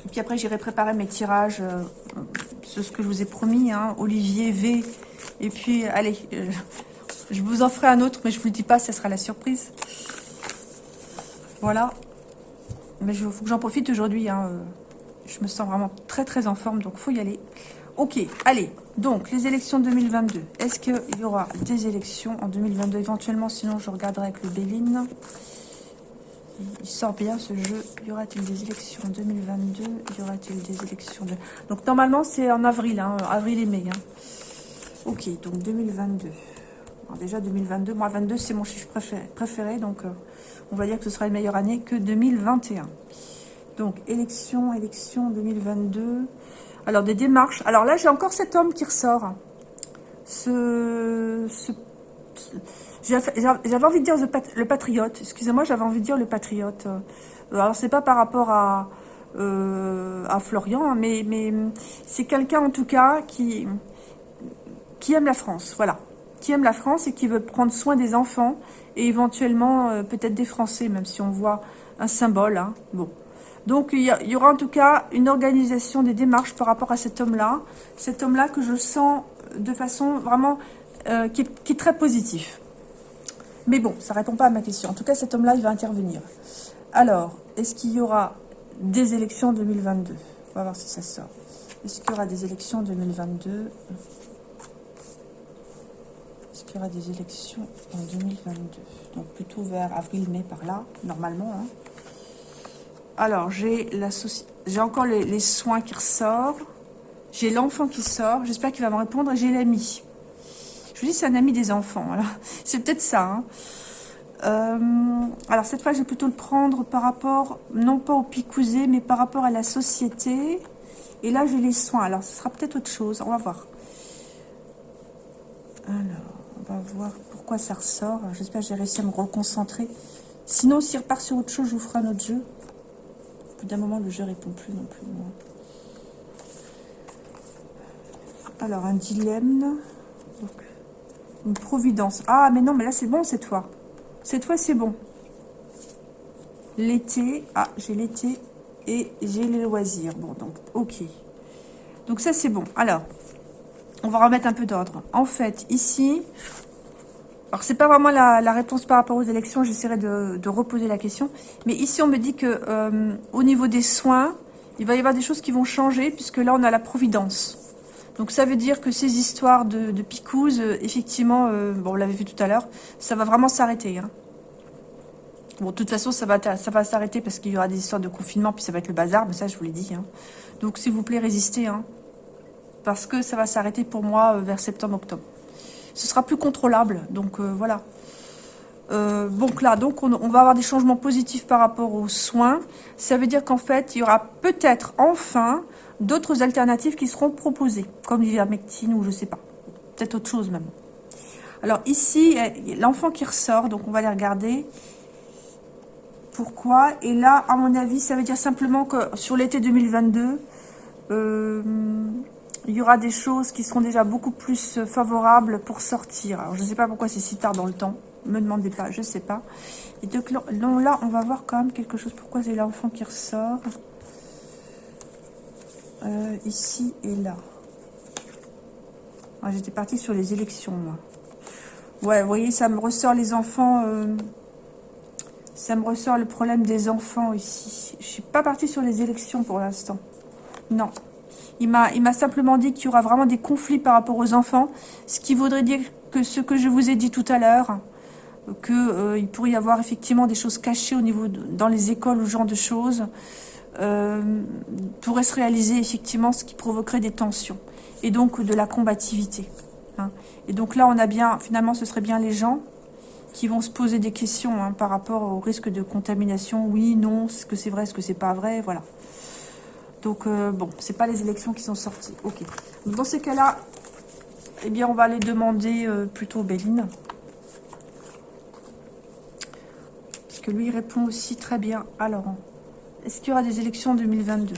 puis après, j'irai préparer mes tirages, euh, ce que je vous ai promis, hein, Olivier V. Et puis, allez, euh, je vous en ferai un autre, mais je vous le dis pas, ça sera la surprise. Voilà. Mais il faut que j'en profite aujourd'hui. Hein, euh, je me sens vraiment très très en forme, donc faut y aller. Ok, allez. Donc, les élections 2022. Est-ce qu'il y aura des élections en 2022 éventuellement? Sinon, je regarderai avec le Béline. Il sort bien ce jeu. Y aura-t-il des élections en 2022 Y aura-t-il des élections. Donc normalement c'est en avril, hein, avril et mai. Hein. Ok, donc 2022. déjà 2022, moi 22 c'est mon chiffre préféré, donc euh, on va dire que ce sera une meilleure année que 2021. Donc élection, élection 2022. Alors des démarches. Alors là j'ai encore cet homme qui ressort. ce j'avais envie de dire le patriote. Excusez-moi, j'avais envie de dire le patriote. Euh, alors, c'est pas par rapport à, euh, Florian, hein, mais, c'est quelqu'un, en tout cas, qui, aime la France. Voilà. Qui aime la France et qui veut prendre soin des enfants et éventuellement, euh, peut-être des Français, même si on voit un symbole. Hein. Bon. Donc, il y, aura en tout cas une organisation des démarches par rapport à cet homme-là. Cet homme-là que je sens de façon vraiment qui, est, très positif. Mais bon, ça ne répond pas à ma question. En tout cas, cet homme-là, il va intervenir. Alors, est-ce qu'il y aura des élections 2022 On va voir si ça sort. Est-ce qu'il y aura des élections 2022 Est-ce qu'il y aura des élections en 2022 Donc plutôt vers avril-mai par là, normalement. Hein. Alors, j'ai j'ai encore les, soins qui ressortent. J'ai l'enfant qui sort. J'espère qu'il va me répondre. J'ai l'ami. Je vous dis, c'est un ami des enfants. [laughs] C'est peut-être ça. Hein. Euh, alors, cette fois, je vais plutôt le prendre par rapport, non pas au picousé, mais par rapport à la société. Et là, j'ai les soins. Alors, ce sera peut-être autre chose. On va voir. Alors, on va voir pourquoi ça ressort. J'espère que j'ai réussi à me reconcentrer. Sinon, s'il repart sur autre chose, je vous ferai un autre jeu. Au bout d'un moment, le jeu répond plus non plus. Alors, un dilemme. Une providence. Ah, mais non, mais là, c'est bon cette fois. Cette fois, c'est bon. L'été. Ah, j'ai l'été et j'ai les loisirs. Bon, donc, ok. Donc, ça, c'est bon. Alors, on va remettre un peu d'ordre. En fait, ici... Alors, c'est pas vraiment la, réponse par rapport aux élections. J'essaierai de, reposer la question. Mais ici, on me dit que euh, au niveau des soins, il va y avoir des choses qui vont changer, puisque là, on a la providence. Donc ça veut dire que ces histoires de, de euh, effectivement, euh, bon, on l'avait vu tout à l'heure, ça va vraiment s'arrêter. Hein. Bon, de toute façon, ça va, ça va s'arrêter parce qu'il y aura des histoires de confinement, puis ça va être le bazar, mais ça, je vous l'ai dit. Hein. Donc, s'il vous plaît, résistez. Hein. parce que ça va s'arrêter pour moi euh, vers septembre-octobre. Ce sera plus contrôlable, donc voilà. donc là, donc on, on, va avoir des changements positifs par rapport aux soins. Ça veut dire qu'en fait, il y aura peut-être enfin d'autres alternatives qui seront proposées, comme l'ivermectine ou je sais pas, peut-être autre chose même. Alors ici, l'enfant qui ressort, donc on va les regarder. Pourquoi Et là, à mon avis, ça veut dire simplement que sur l'été 2022, euh, il y aura des choses qui seront déjà beaucoup plus favorables pour sortir. Alors, je ne sais pas pourquoi c'est si tard dans le temps. Me demandez pas, je ne sais pas. Et donc là, on va voir quand même quelque chose. Pourquoi c'est l'enfant qui ressort? Euh, ici et là. J'étais partie sur les élections, moi. Ouais, vous voyez, ça me ressort les enfants... Euh, ça me ressort le problème des enfants ici. Je suis pas partie sur les élections pour l'instant. Non. Il m'a simplement dit qu'il y aura vraiment des conflits par rapport aux enfants. Ce qui voudrait dire que ce que je vous ai dit tout à l'heure, qu'il euh, pourrait y avoir effectivement des choses cachées au niveau dans les écoles ou ce genre de choses. Euh, pourrait se réaliser effectivement ce qui provoquerait des tensions et donc de la combativité. Hein. Et donc là, on a bien, finalement, ce serait bien les gens qui vont se poser des questions hein, par rapport au risque de contamination. Oui, non, est-ce que c'est vrai, est-ce que c'est pas vrai, voilà. Donc, euh, bon, c'est pas les élections qui sont sorties. Ok. dans ces cas-là, eh bien, on va aller demander euh, plutôt Béline. Parce que lui, il répond aussi très bien à Laurent. Est-ce qu'il y aura des élections en 2022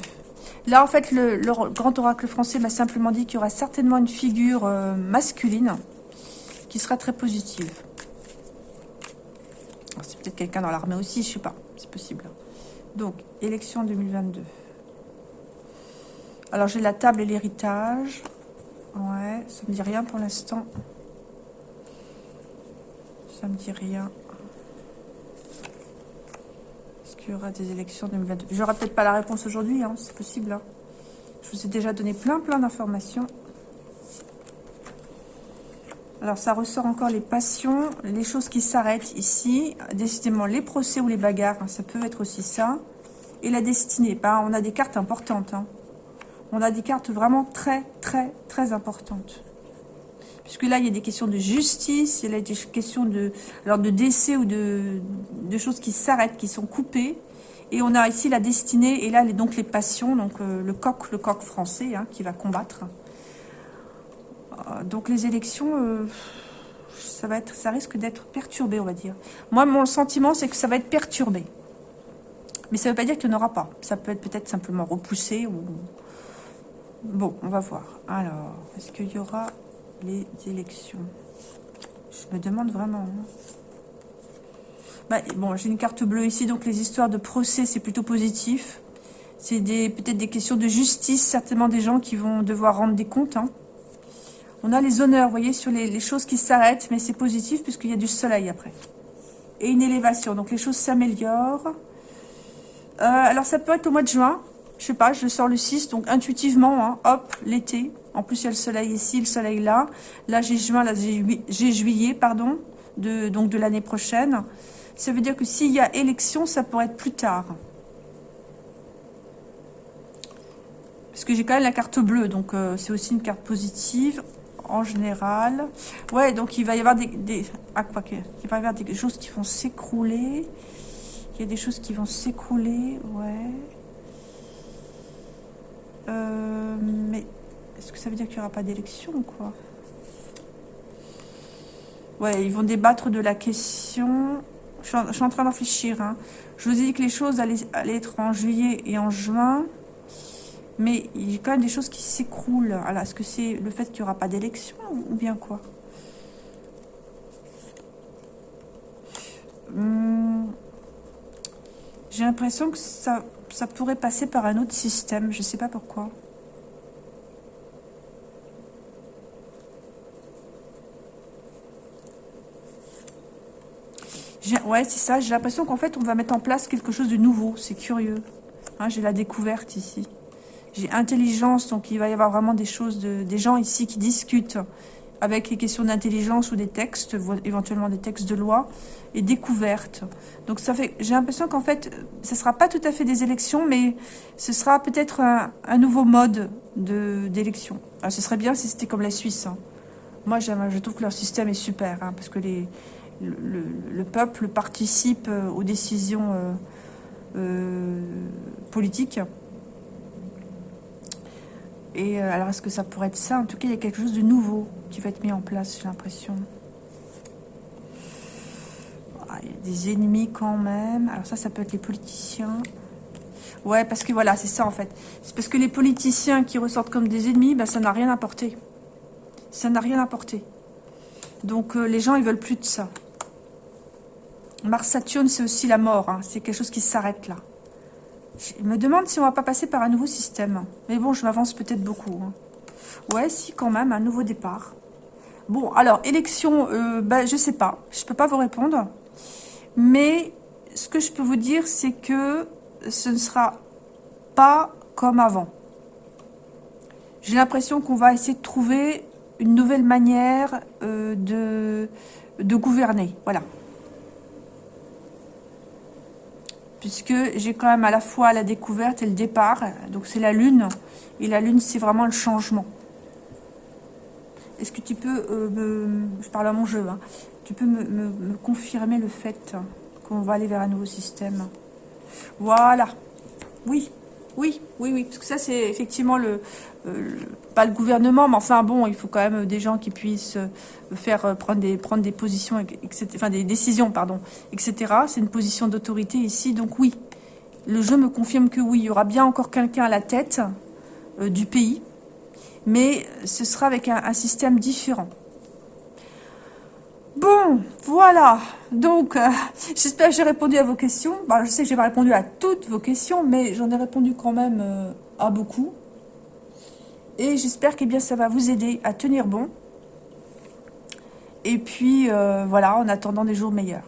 Là, en fait, le, grand oracle français m'a simplement dit qu'il y aura certainement une figure euh, masculine qui sera très positive. C'est peut-être quelqu'un dans l'armée aussi, je sais pas, c'est possible. Donc, élection 2022. Alors, j'ai la table et l'héritage. Ouais, ça me dit rien pour l'instant. Ça me dit rien y aura des élections 2022 J'aurai peut-être pas la réponse aujourd'hui, hein, c'est possible. Hein. Je vous ai déjà donné plein plein d'informations. Alors, ça ressort encore les passions, les choses qui s'arrêtent ici. Décidément, les procès ou les bagarres, hein, ça peut être aussi ça. Et la destinée, bah, on a des cartes importantes. On a des cartes vraiment très, très, très importantes. Puisque là, il y a des questions de justice, il y a des questions de, alors de décès ou de, de choses qui s'arrêtent, qui sont coupées. Et on a ici la destinée, et là, donc les passions, donc euh, le coq, le coq français, hein, qui va combattre. Euh, donc les élections, euh, ça, va être, ça risque d'être perturbé, on va dire. Moi, mon sentiment, c'est que ça va être perturbé. Mais ça ne veut pas dire qu'il n'y en aura pas. Ça peut être peut-être simplement repoussé ou... Bon, on va voir. Alors, est-ce qu'il y aura les élections. Je me demande vraiment. Hein. Bah, bon, j'ai une carte bleue ici, donc les histoires de procès, c'est plutôt positif. C'est peut-être des questions de justice, certainement des gens qui vont devoir rendre des comptes. Hein. On a les honneurs, vous voyez, sur les, choses qui s'arrêtent, mais c'est positif puisqu'il y a du soleil après. Et une élévation, donc les choses s'améliorent. Euh, alors ça peut être au mois de juin, je sais pas, je sors le 6, donc intuitivement, hein, hop, l'été. En plus, il y a le soleil ici, le soleil là. Là, j'ai juin, là, j'ai juillet, pardon, de, donc de l'année prochaine. Ça veut dire que s'il y a élection, ça pourrait être plus tard. Parce que j'ai quand même la carte bleue, donc euh, c'est aussi une carte positive en général. Ouais, donc il va y avoir des... ah, quoi que, il va y avoir des choses qui vont s'écrouler. Il y a des choses qui vont s'écrouler, ouais. Euh, mais est-ce que ça veut dire qu'il n'y aura pas d'élection ou quoi? Ouais, ils vont débattre de la question. Je suis en, train d'en réfléchir. Hein. Je vous ai dit que les choses allaient, être en juillet et en juin. Mais il y a quand même des choses qui s'écroulent. Alors, est-ce que c'est le fait qu'il n'y aura pas d'élection ou bien quoi? Hmm. J'ai l'impression que ça, ça pourrait passer par un autre système. Je ne sais pas pourquoi. Ouais, c'est ça. J'ai l'impression qu'en fait, on va mettre en place quelque chose de nouveau. C'est curieux. Hein, j'ai la découverte ici. J'ai intelligence, donc il va y avoir vraiment des choses, de, des gens ici qui discutent avec les questions d'intelligence ou des textes, éventuellement des textes de loi, et découverte. Donc j'ai l'impression qu'en fait, ce sera pas tout à fait des élections, mais ce sera peut-être un, nouveau mode d'élection. Ce serait bien si c'était comme la Suisse. Hein. Moi, je trouve que leur système est super, hein, parce que le, peuple participe euh, aux décisions euh, euh, politiques. Et alors, est-ce que ça pourrait être ça? En tout cas, il y a quelque chose de nouveau qui va être mis en place, j'ai l'impression. Ah, il y a des ennemis quand même. Alors ça, ça peut être les politiciens. Ouais, parce que voilà, c'est ça en fait. C'est parce que les politiciens qui ressortent comme des ennemis, ben, ça n'a rien apporté. Ça n'a rien apporté. Donc les gens, ils veulent plus de ça. Mars-Saturne, c'est aussi la mort. Hein. C'est quelque chose qui s'arrête là. Je me demande si on va pas passer par un nouveau système. Mais bon, je m'avance peut-être beaucoup. Hein. Ouais, si, quand même, un nouveau départ. Bon, alors, élection, euh, ben, je sais pas. Je peux pas vous répondre. Mais ce que je peux vous dire, c'est que ce ne sera pas comme avant. J'ai l'impression qu'on va essayer de trouver une nouvelle manière euh, de gouverner. Voilà. Puisque j'ai quand même à la fois la découverte et le départ. Donc c'est la lune, et la lune c'est vraiment le changement. Est-ce que tu peux, euh, me, je parle à mon jeu, hein, tu peux me, confirmer le fait qu'on va aller vers un nouveau système? Voilà, oui, oui, oui, oui, parce que ça c'est effectivement le, euh, pas le gouvernement, mais enfin bon, il faut quand même des gens qui puissent euh, faire euh, prendre des prendre des positions, enfin des décisions, pardon, etc. C'est une position d'autorité ici, donc oui, le jeu me confirme que oui, il y aura bien encore quelqu'un à la tête du pays, mais ce sera avec un, système différent. Bon, voilà. Donc, j'espère que j'ai répondu à vos questions. Bah, je sais que j'ai pas répondu à toutes vos questions, mais j'en ai répondu quand même à beaucoup. Et j'espère que bien, ça va vous aider à tenir bon. Et puis, euh, voilà, en attendant des jours meilleurs.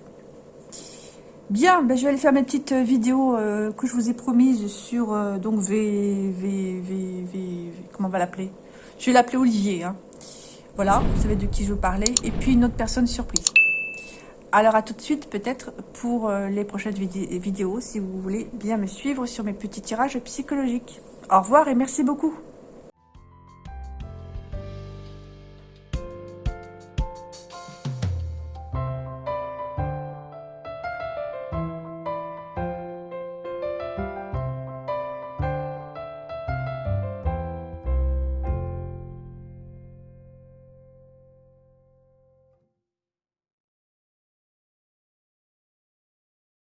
Bien, ben, je vais aller faire mes petites vidéos euh, que je vous ai promises sur euh, donc v, v, v, v, comment on va l'appeler? Je vais l'appeler Olivier. Hein. Voilà, vous savez de qui je veux parler. Et puis une autre personne surprise. Alors à tout de suite peut-être pour les prochaines vidéos si vous voulez bien me suivre sur mes petits tirages psychologiques. Au revoir et merci beaucoup.